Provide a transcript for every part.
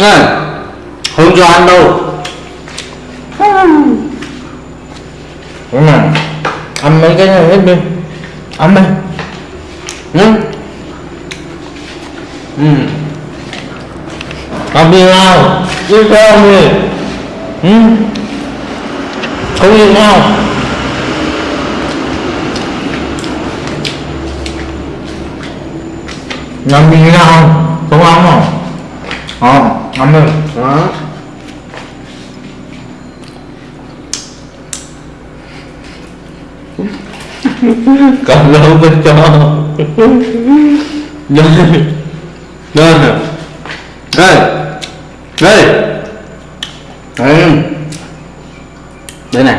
này không cho ăn đâu? Đúng rồi ăn mấy cái này hết đi. Ăn đi nhá. Ừ. Ăn đi nào? Đi theo đi. Ừ. Không đi nào. Làm gì nào? Không ăn không ờ ăn đi đó. Còn lâu bên cho. Đây đây nè. Đây đây đây đây này.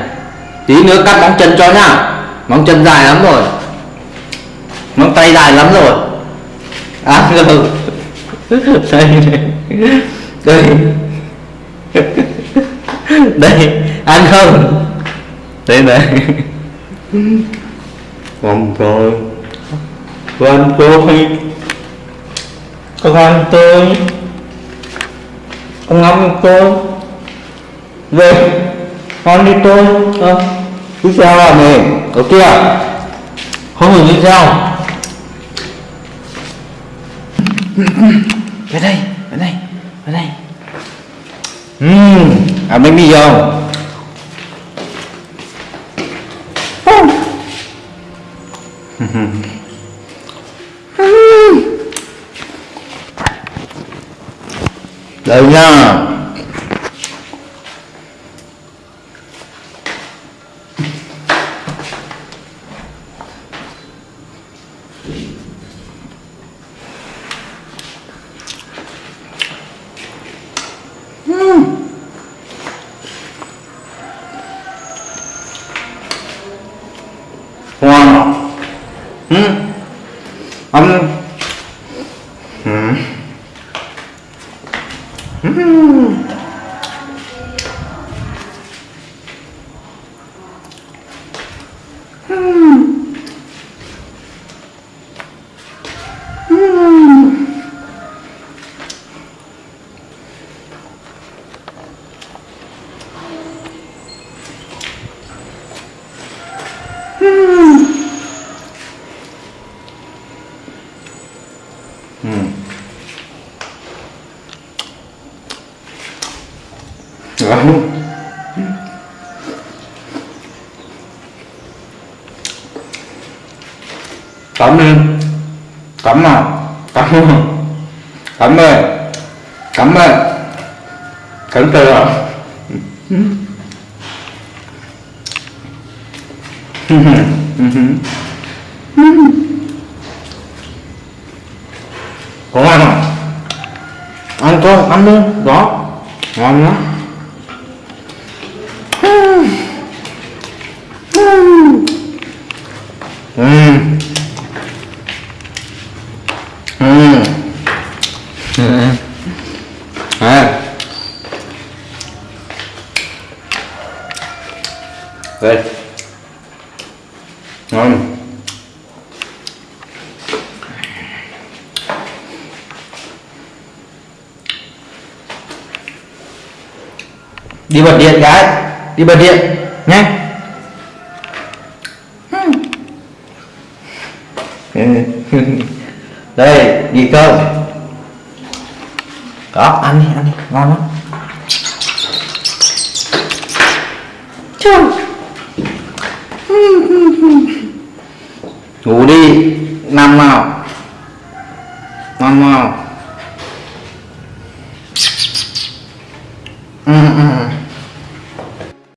Tí nữa cắt móng chân cho nhá. Móng chân dài lắm rồi. Móng tay dài lắm rồi. À rồi đây này đây đây ăn không? Đây này không? Rồi con tôi con tôi. Con ngắm tôi về. Con đi tôi. Ờ. Đi sao à này ở kia. Không được đi sao về đây về đây về đây. Ừm à bánh mì không? Đây nha 아무 음. 음. 음. Ngon. Cắm đi Cắm nào Cắm Cắm ơi Cắm ơi Cắm từ à Có ăn không? Ăn thôi, ăn luôn Đó Ngon lắm ừ. Ừ. À. Đây. Ngon. Đi bật điện gái, đi bật điện nhé. đây ghi cơm đó ăn đi ăn đi ngon lắm Chồng. ngủ đi nằm nào nằm nào ừ, ừ. ừ.